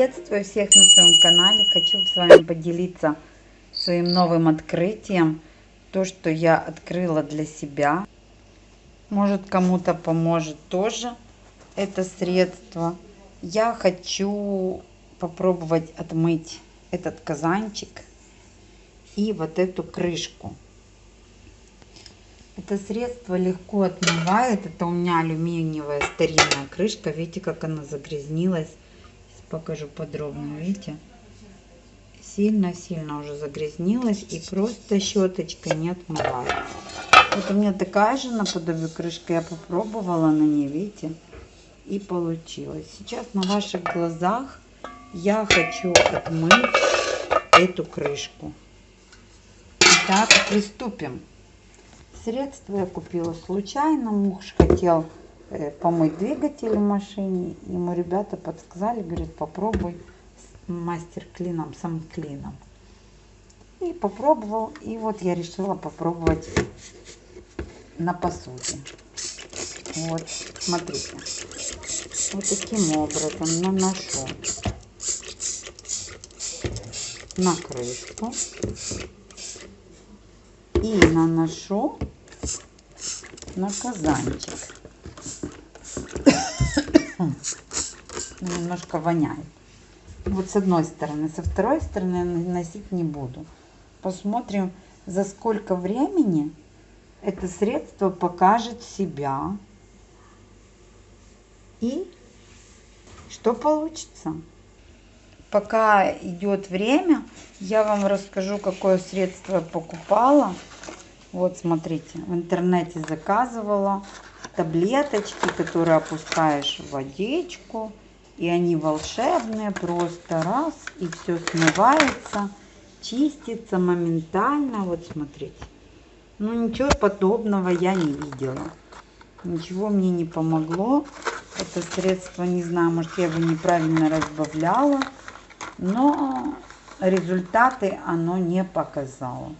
Приветствую всех на своем канале. Хочу с вами поделиться своим новым открытием. То, что я открыла для себя. Может кому-то поможет тоже это средство. Я хочу попробовать отмыть этот казанчик и вот эту крышку. Это средство легко отмывает. Это у меня алюминиевая старинная крышка. Видите, как она загрязнилась. Покажу подробно. Видите? Сильно-сильно уже загрязнилась. И просто щеточкой не отмывает. Вот у меня такая же наподобие крышка. Я попробовала на ней, видите? И получилось. Сейчас на ваших глазах я хочу отмыть эту крышку. Итак, приступим. Средство я купила случайно. Муж хотел помыть двигатель в машине. Ему ребята подсказали, говорят, попробуй с мастер-клином, сам клином. И попробовал. И вот я решила попробовать на посуде. Вот, смотрите. Вот таким образом наношу на крышку и наношу на казанчик. Немножко воняет. Вот с одной стороны. Со второй стороны наносить не буду. Посмотрим, за сколько времени это средство покажет себя. И что получится. Пока идет время, я вам расскажу, какое средство я покупала. Вот, смотрите, в интернете заказывала таблеточки, которые опускаешь в водичку. И они волшебные, просто раз, и все смывается, чистится моментально. Вот, смотрите. Ну, ничего подобного я не видела. Ничего мне не помогло. Это средство, не знаю, может, я его неправильно разбавляла. Но результаты оно не показало.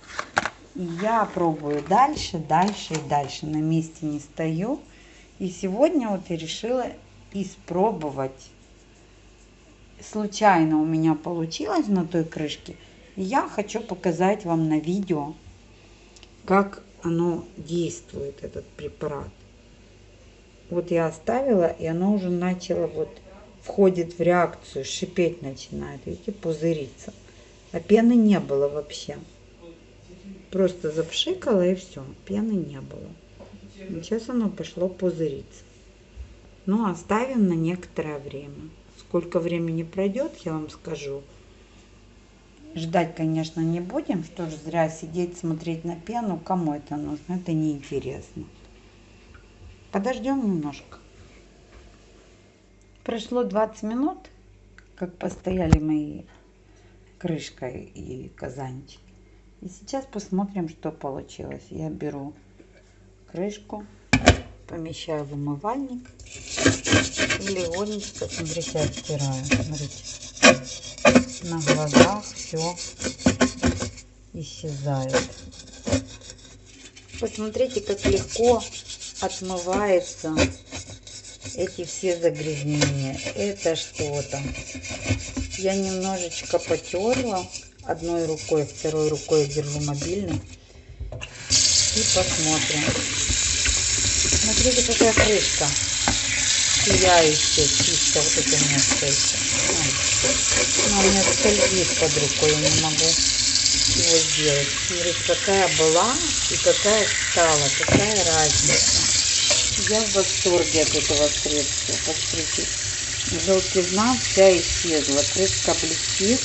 И я пробую дальше, дальше и дальше. На месте не стою. И сегодня вот я решила испробовать. Случайно у меня получилось на той крышке. Я хочу показать вам на видео, как оно действует, этот препарат. Вот я оставила, и оно уже начало вот входит в реакцию, шипеть начинает, видите, пузыриться. А пены не было вообще. Просто запшикала и все, пены не было. Сейчас оно пошло пузыриться. Ну, оставим на некоторое время. Сколько времени пройдет, я вам скажу. Ждать, конечно, не будем. Что ж, зря сидеть, смотреть на пену. Кому это нужно? Это неинтересно. Подождем немножко. Прошло 20 минут, как постояли мои крышка и казанчик. И сейчас посмотрим, что получилось. Я беру крышку, помещаю в умывальник и легонечко, смотрите, оттираю. Смотрите, на глазах все исчезает. Посмотрите, как легко отмывается эти все загрязнения. Это что-то. Я немножечко потерла одной рукой, второй рукой держу мобильный. И посмотрим. Смотрите, какая крышка. Сияющая, чисто. Вот это место. Она у меня скользит под рукой, я не могу его сделать. Смотрите, какая была и какая стала. Какая разница. Я в восторге от этого средства. Посмотрите, желтизна вся исчезла. Крышка блестит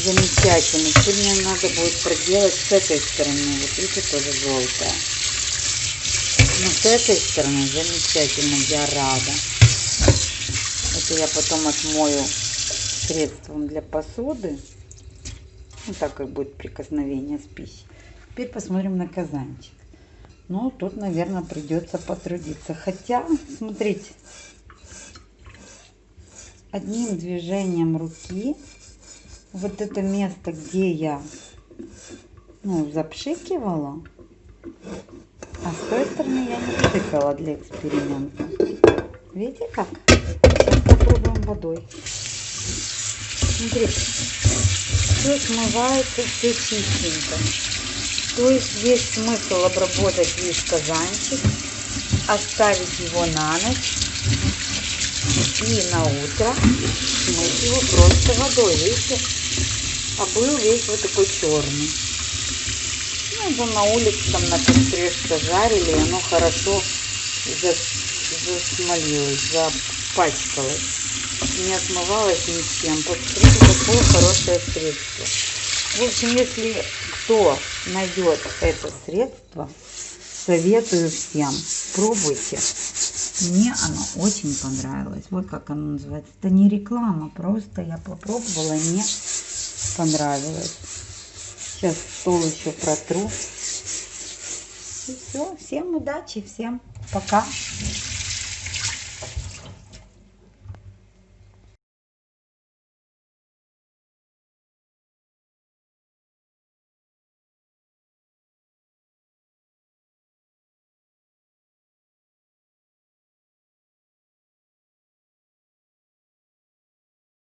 замечательно. Теперь мне надо будет проделать с этой стороны. Вот видите, тоже желтая. Но с этой стороны замечательно, я рада. Это я потом отмою средством для посуды. Вот так как будет прикосновение с пищей. Теперь посмотрим на казанчик. Ну, тут, наверное, придется потрудиться. Хотя, смотрите, одним движением руки вот это место, где я ну, запшикивала, а с той стороны я не пшикала для эксперимента. Видите как? Сейчас попробуем водой. Смотрите, все смывается, все чистенько. То есть весь смысл обработать весь казанчик, оставить его на ночь и на утро смыть его просто водой. Видите? А был весь вот такой черный. Ну, это на улице там на костре жарили, и оно хорошо засмолилось, запачкалось. Не отмывалось ничем. Посмотрите, какое хорошее средство. В общем, если кто найдет это средство, советую всем. Пробуйте. Мне оно очень понравилось. Вот как оно называется. Это не реклама, просто я попробовала, мне понравилось. Сейчас стол еще протру. И все. Всем удачи, всем пока.